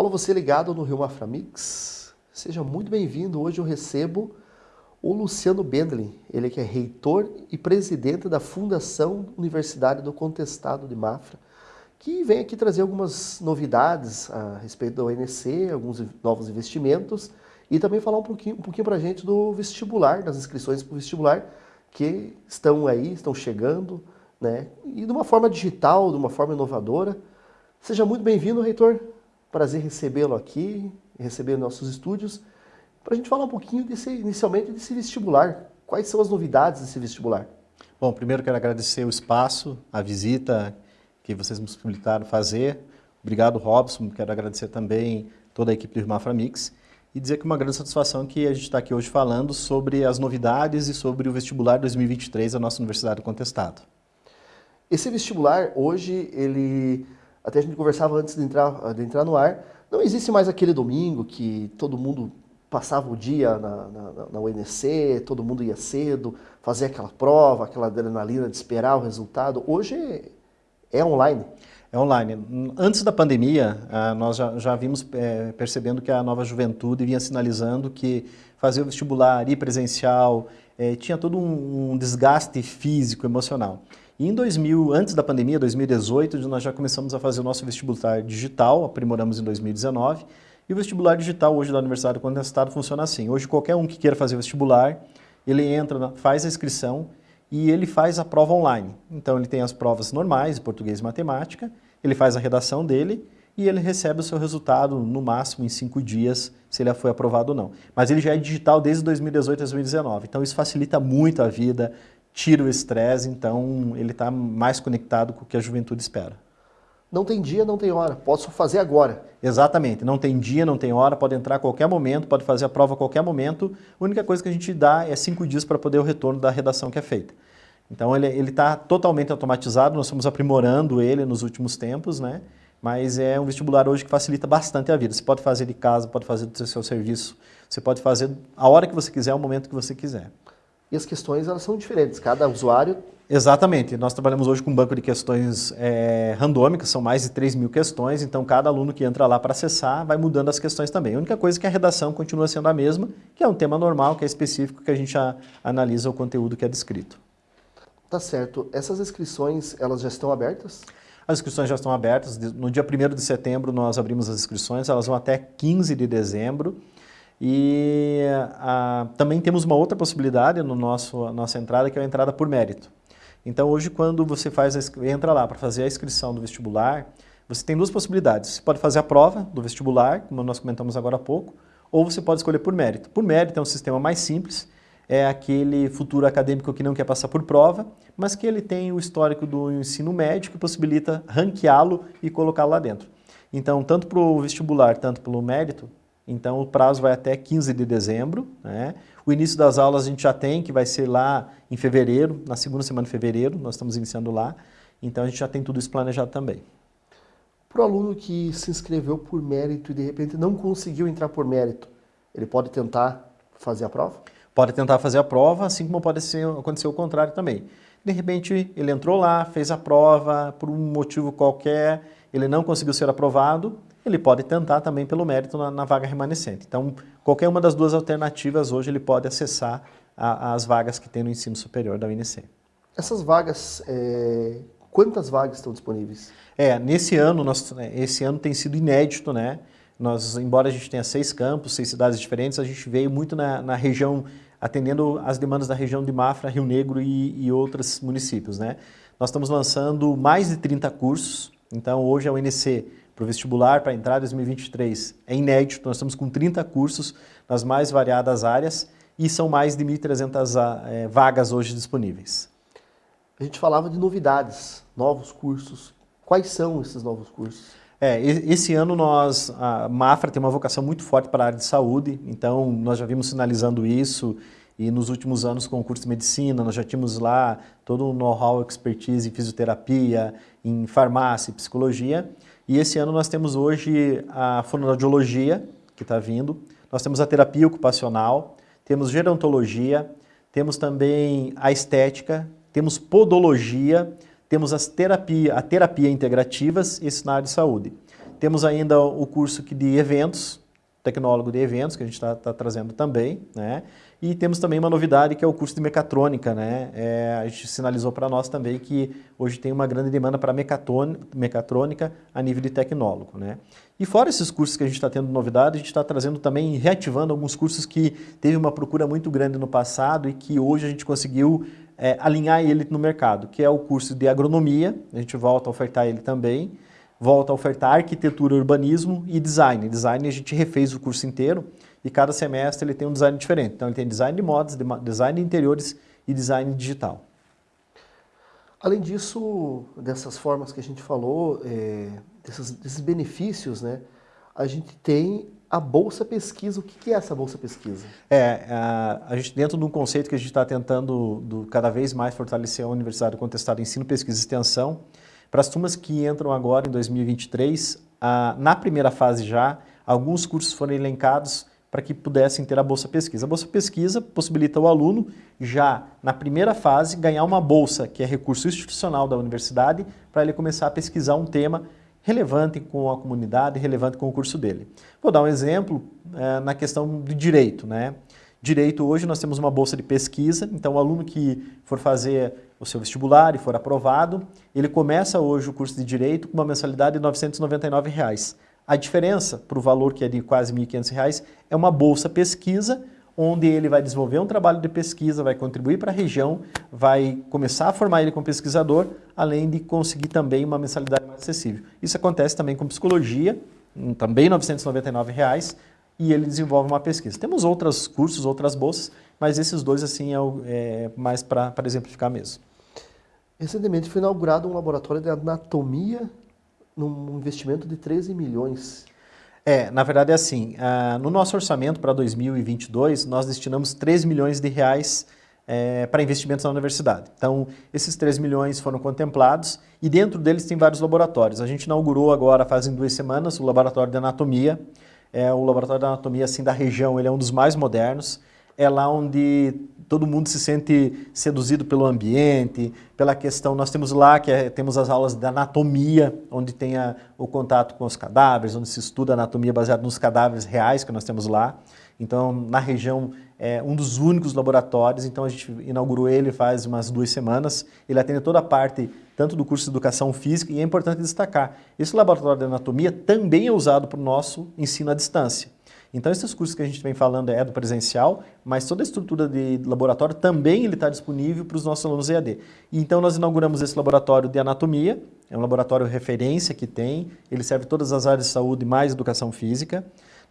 Alô, você ligado no Rio Mafra Mix? Seja muito bem-vindo. Hoje eu recebo o Luciano Bendlin, ele que é reitor e presidente da Fundação Universidade do Contestado de Mafra, que vem aqui trazer algumas novidades a respeito do ONC, alguns novos investimentos e também falar um pouquinho, um pouquinho para a gente do vestibular, das inscrições para o vestibular que estão aí, estão chegando, né? E de uma forma digital, de uma forma inovadora. Seja muito bem-vindo, reitor. Prazer recebê-lo aqui, receber nossos estúdios, para a gente falar um pouquinho desse, inicialmente desse vestibular. Quais são as novidades desse vestibular? Bom, primeiro quero agradecer o espaço, a visita que vocês nos possibilitaram fazer. Obrigado, Robson. Quero agradecer também toda a equipe do Irmafra Mix e dizer que é uma grande satisfação que a gente está aqui hoje falando sobre as novidades e sobre o vestibular 2023 da nossa Universidade do Contestado. Esse vestibular, hoje, ele até a gente conversava antes de entrar, de entrar no ar, não existe mais aquele domingo que todo mundo passava o dia na, na, na UNC, todo mundo ia cedo, fazia aquela prova, aquela adrenalina de esperar o resultado. Hoje é, é online. É online. Antes da pandemia, ah, nós já, já vimos é, percebendo que a nova juventude vinha sinalizando que fazer o vestibular, ir presencial, é, tinha todo um, um desgaste físico, emocional. E em 2000, antes da pandemia, 2018, nós já começamos a fazer o nosso vestibular digital, aprimoramos em 2019. E o vestibular digital hoje da Universidade do Contestado funciona assim. Hoje qualquer um que queira fazer vestibular, ele entra, faz a inscrição e ele faz a prova online. Então ele tem as provas normais, português e matemática, ele faz a redação dele e ele recebe o seu resultado no máximo em cinco dias, se ele foi aprovado ou não. Mas ele já é digital desde 2018 a 2019, então isso facilita muito a vida, tira o estresse, então ele está mais conectado com o que a juventude espera. Não tem dia, não tem hora, posso fazer agora. Exatamente, não tem dia, não tem hora, pode entrar a qualquer momento, pode fazer a prova a qualquer momento. A única coisa que a gente dá é cinco dias para poder o retorno da redação que é feita. Então ele está totalmente automatizado, nós estamos aprimorando ele nos últimos tempos, né? mas é um vestibular hoje que facilita bastante a vida. Você pode fazer de casa, pode fazer do seu serviço, você pode fazer a hora que você quiser, o momento que você quiser e as questões elas são diferentes, cada usuário... Exatamente, nós trabalhamos hoje com um banco de questões é, randômicas, são mais de 3 mil questões, então cada aluno que entra lá para acessar vai mudando as questões também. A única coisa é que a redação continua sendo a mesma, que é um tema normal, que é específico, que a gente a, analisa o conteúdo que é descrito. Tá certo. Essas inscrições, elas já estão abertas? As inscrições já estão abertas. No dia 1 de setembro nós abrimos as inscrições, elas vão até 15 de dezembro. E a, também temos uma outra possibilidade no nosso nossa entrada, que é a entrada por mérito. Então hoje quando você faz a, entra lá para fazer a inscrição do vestibular, você tem duas possibilidades. Você pode fazer a prova do vestibular, como nós comentamos agora há pouco, ou você pode escolher por mérito. Por mérito é um sistema mais simples, é aquele futuro acadêmico que não quer passar por prova, mas que ele tem o histórico do ensino médio que possibilita ranqueá-lo e colocá-lo lá dentro. Então, tanto para o vestibular, tanto pelo mérito, então o prazo vai até 15 de dezembro. Né? O início das aulas a gente já tem, que vai ser lá em fevereiro, na segunda semana de fevereiro, nós estamos iniciando lá. Então a gente já tem tudo isso planejado também. Para o aluno que se inscreveu por mérito e de repente não conseguiu entrar por mérito, ele pode tentar fazer a prova? Pode tentar fazer a prova, assim como pode ser, acontecer o contrário também. De repente ele entrou lá, fez a prova, por um motivo qualquer, ele não conseguiu ser aprovado, ele pode tentar também pelo mérito na, na, vaga remanescente. Então, qualquer uma das duas alternativas hoje ele pode acessar a, as vagas que tem no ensino superior da UNC. Essas vagas, é... quantas vagas estão disponíveis? É, nesse ano, nós, né, esse ano tem sido inédito, né? Nós, embora a gente tenha seis campos, seis cidades diferentes, a gente veio muito na, na região, atendendo as demandas da região de Mafra, Rio Negro e, e outros municípios, né? Nós estamos lançando mais de 30 cursos, então hoje a UNC para o vestibular, para entrar em 2023, é inédito. Nós estamos com 30 cursos nas mais variadas áreas e são mais de 1.300 é, vagas hoje disponíveis. A gente falava de novidades, novos cursos. Quais são esses novos cursos? É, esse ano nós, a Mafra tem uma vocação muito forte para a área de saúde, então nós já vimos sinalizando isso e nos últimos anos com o curso de medicina, nós já tínhamos lá todo o know-how, expertise em fisioterapia, em farmácia, psicologia. E esse ano nós temos hoje a fonoaudiologia, que está vindo, nós temos a terapia ocupacional, temos gerontologia, temos também a estética, temos podologia, temos as terapia, a terapia integrativas, na área de saúde. Temos ainda o curso de eventos, tecnólogo de eventos, que a gente está tá trazendo também, né? E temos também uma novidade que é o curso de mecatrônica, né? É, a gente sinalizou para nós também que hoje tem uma grande demanda para mecatrônica a nível de tecnólogo, né? E fora esses cursos que a gente está tendo novidade, a gente está trazendo também, reativando alguns cursos que teve uma procura muito grande no passado e que hoje a gente conseguiu é, alinhar ele no mercado, que é o curso de agronomia, a gente volta a ofertar ele também, volta a ofertar arquitetura, urbanismo e design. Design a gente refez o curso inteiro, e cada semestre ele tem um design diferente. Então ele tem design de modas, design de interiores e design digital. Além disso, dessas formas que a gente falou, é, desses, desses, benefícios, né, a gente tem a Bolsa Pesquisa. O que é essa Bolsa Pesquisa? É, a, a gente dentro de um conceito que a gente está tentando do, cada vez mais fortalecer a Universidade Contestada Ensino, Pesquisa e Extensão, para as turmas que entram agora em 2023, a, na primeira fase já, alguns cursos foram elencados para que pudessem ter a Bolsa Pesquisa. A Bolsa Pesquisa possibilita o aluno, já na primeira fase, ganhar uma bolsa, que é recurso institucional da universidade, para ele começar a pesquisar um tema relevante com a comunidade, relevante com o curso dele. Vou dar um exemplo é, na questão do direito. Né? Direito, hoje nós temos uma bolsa de pesquisa, então o aluno que for fazer o seu vestibular e for aprovado, ele começa hoje o curso de Direito com uma mensalidade de 999 reais. A diferença para o valor que é de quase R$ 1.500 é uma bolsa pesquisa, onde ele vai desenvolver um trabalho de pesquisa, vai contribuir para a região, vai começar a formar ele como pesquisador, além de conseguir também uma mensalidade mais acessível. Isso acontece também com psicologia, hum, também 999 reais, e ele desenvolve uma pesquisa. Temos outros cursos, outras bolsas, mas esses dois assim é, é mais para exemplificar mesmo. Recentemente foi inaugurado um laboratório de anatomia num investimento de 13 milhões. É, na verdade é assim, uh, no nosso orçamento para 2022, nós destinamos 3 milhões de reais é, para investimentos na universidade. Então, esses 3 milhões foram contemplados e dentro deles tem vários laboratórios. A gente inaugurou agora, fazem duas semanas, o laboratório de anatomia. É, o laboratório de anatomia assim, da região ele é um dos mais modernos. É lá onde todo mundo se sente seduzido pelo ambiente, pela questão, nós temos lá que é, temos as aulas de anatomia, onde tem a, o contato com os cadáveres, onde se estuda anatomia baseada nos cadáveres reais que nós temos lá. Então, na região, é um dos únicos laboratórios, então a gente inaugurou ele faz umas duas semanas. Ele atende toda a parte, tanto do curso de Educação Física, e é importante destacar, esse laboratório de anatomia também é usado para o nosso ensino à distância. Então, esses cursos que a gente vem falando é do presencial, mas toda a estrutura de laboratório também ele está disponível para os nossos alunos EAD. Então, nós inauguramos esse laboratório de anatomia, é um laboratório referência que tem, ele serve todas as áreas de saúde mais educação física.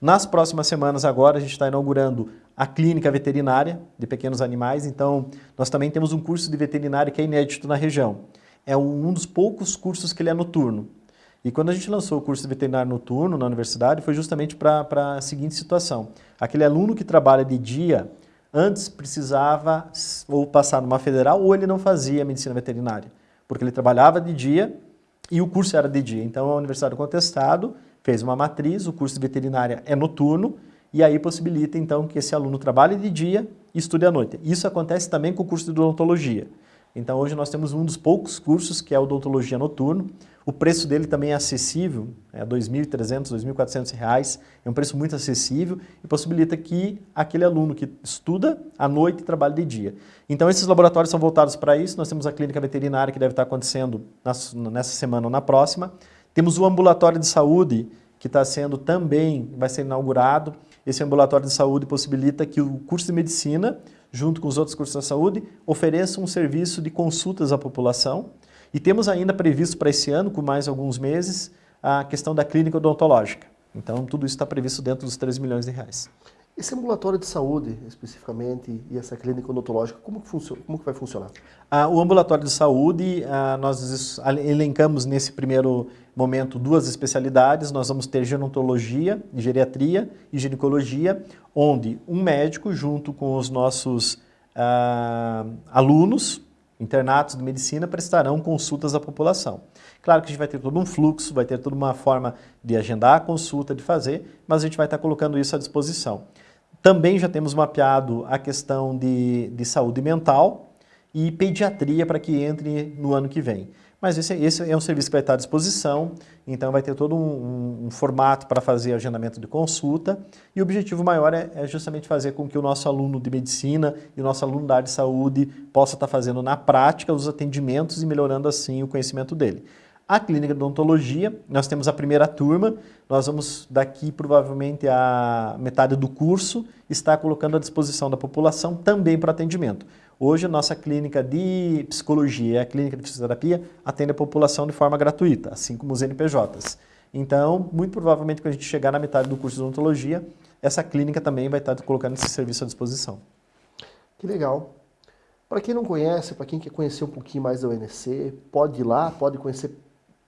Nas próximas semanas agora a gente está inaugurando a clínica veterinária de pequenos animais, então nós também temos um curso de veterinária que é inédito na região. É um dos poucos cursos que ele é noturno. E quando a gente lançou o curso de veterinário noturno na universidade, foi justamente para a seguinte situação. Aquele aluno que trabalha de dia, antes precisava ou passar numa federal ou ele não fazia medicina veterinária, porque ele trabalhava de dia e o curso era de dia. Então a Universidade do Contestado fez uma matriz, o curso de veterinária é noturno, e aí possibilita então que esse aluno trabalhe de dia e estude à noite. Isso acontece também com o curso de odontologia. Então hoje nós temos um dos poucos cursos que é odontologia noturno, o preço dele também é acessível, é R$ 2.300, R$ 2.400, é um preço muito acessível e possibilita que aquele aluno que estuda à noite trabalhe de dia. Então esses laboratórios são voltados para isso, nós temos a clínica veterinária que deve estar acontecendo nessa semana ou na próxima, temos o ambulatório de saúde que está sendo também, vai ser inaugurado, esse ambulatório de saúde possibilita que o curso de medicina, junto com os outros cursos da saúde, ofereça um serviço de consultas à população, e temos ainda previsto para esse ano, com mais alguns meses, a questão da clínica odontológica. Então, tudo isso está previsto dentro dos 3 milhões de reais. Esse ambulatório de saúde, especificamente, e essa clínica odontológica, como que, funciona, como que vai funcionar? Ah, o ambulatório de saúde, ah, nós elencamos nesse primeiro momento duas especialidades. Nós vamos ter gerontologia, geriatria e ginecologia, onde um médico, junto com os nossos ah, alunos, internatos de medicina prestarão consultas à população. Claro que a gente vai ter todo um fluxo, vai ter toda uma forma de agendar a consulta, de fazer, mas a gente vai estar colocando isso à disposição. Também já temos mapeado a questão de, de saúde mental e pediatria para que entre no ano que vem. Mas esse, esse, é um serviço que vai estar à disposição, então vai ter todo um, um, um formato para fazer agendamento de consulta e o objetivo maior é, é, justamente fazer com que o nosso aluno de medicina e o nosso aluno da área de saúde possa estar fazendo na prática os atendimentos e melhorando assim o conhecimento dele. A clínica de odontologia, nós temos a primeira turma, nós vamos daqui provavelmente a metade do curso estar colocando à disposição da população também para atendimento. Hoje a nossa clínica de psicologia e a clínica de fisioterapia atende a população de forma gratuita, assim como os NPJs. Então, muito provavelmente quando a gente chegar na metade do curso de odontologia, essa clínica também vai estar colocando esse serviço à disposição. Que legal. Para quem não conhece, para quem quer conhecer um pouquinho mais da UNC, pode ir lá, pode conhecer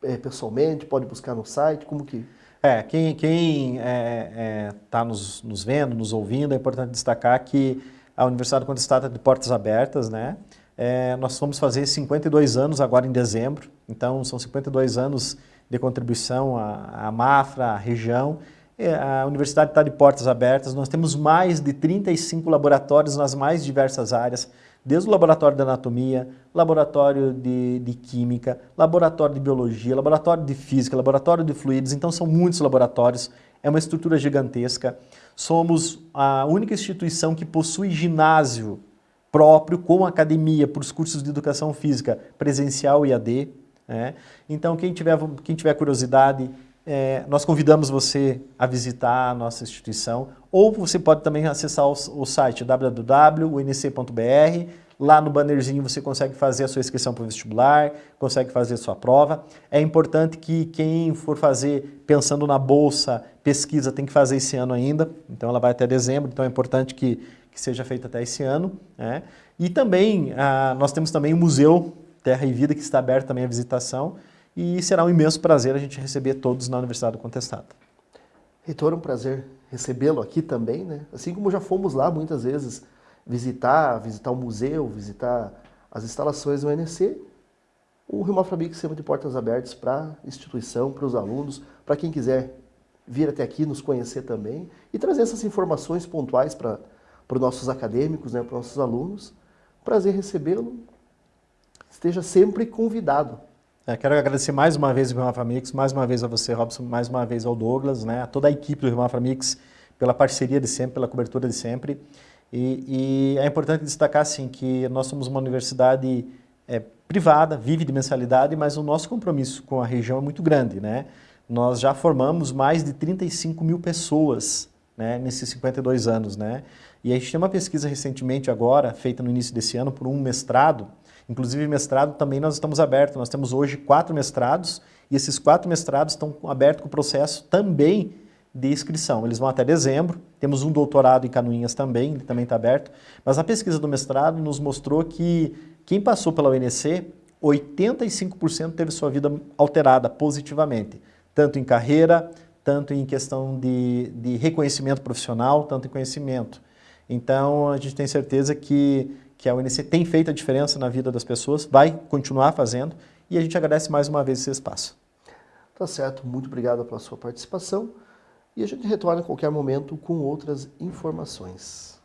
é, pessoalmente, pode buscar no site, como que... É, quem está quem, é, é, tá nos, nos vendo, nos ouvindo, é importante destacar que a Universidade Contestada de portas abertas, né? É, nós vamos fazer 52 anos agora em dezembro, então são 52 anos de contribuição à, à Mafra, à região. É, a universidade está de portas abertas, nós temos mais de 35 laboratórios nas mais diversas áreas, desde o laboratório de anatomia, laboratório de, de, química, laboratório de biologia, laboratório de física, laboratório de fluidos, então são muitos laboratórios, é uma estrutura gigantesca. Somos a única instituição que possui ginásio próprio com academia para os cursos de educação física presencial e AD. Né? Então, quem tiver, quem tiver curiosidade, é, nós convidamos você a visitar a nossa instituição, ou você pode também acessar o, o site www.unc.br, lá no bannerzinho você consegue fazer a sua inscrição para o vestibular, consegue fazer a sua prova. É importante que quem for fazer pensando na bolsa, pesquisa, tem que fazer esse ano ainda, então ela vai até dezembro, então é importante que, que seja feita até esse ano. Né? E também, ah, nós temos também o Museu Terra e Vida, que está aberto também à visitação, e será um imenso prazer a gente receber todos na Universidade do Contestado. Reitor, é um prazer recebê-lo aqui também, né? Assim como já fomos lá muitas vezes visitar, visitar o museu, visitar as instalações do UNC, o Rio Mafrabic sempre de portas abertas para a instituição, para os alunos, para quem quiser vir até aqui nos conhecer também e trazer essas informações pontuais para, para os nossos acadêmicos, né, para os nossos alunos. Prazer recebê-lo. Esteja sempre convidado. É, quero agradecer mais uma vez ao Rio Mix, mais uma vez a você, Robson, mais uma vez ao Douglas, né, a toda a equipe do Rio Mix pela parceria de sempre, pela cobertura de sempre. E, e, é importante destacar assim, que nós somos uma universidade é, privada, vive de mensalidade, mas o nosso compromisso com a região é muito grande. Né? Nós já formamos mais de 35 mil pessoas né, nesses 52 anos. Né? E a gente tem uma pesquisa recentemente agora, feita no início desse ano, por um mestrado, inclusive mestrado também nós estamos abertos, nós temos hoje quatro mestrados, e esses quatro mestrados estão abertos com o processo também de inscrição. Eles vão até dezembro, temos um doutorado em Canoinhas também, ele também está aberto, mas a pesquisa do mestrado nos mostrou que quem passou pela UNC, 85% teve sua vida alterada positivamente, tanto em carreira, tanto em questão de, de reconhecimento profissional, tanto em conhecimento. Então, a gente tem certeza que, que a UNC tem feito a diferença na vida das pessoas, vai continuar fazendo, e a gente agradece mais uma vez esse espaço. Tá certo, muito obrigado pela sua participação e a gente retorna a qualquer momento com outras informações.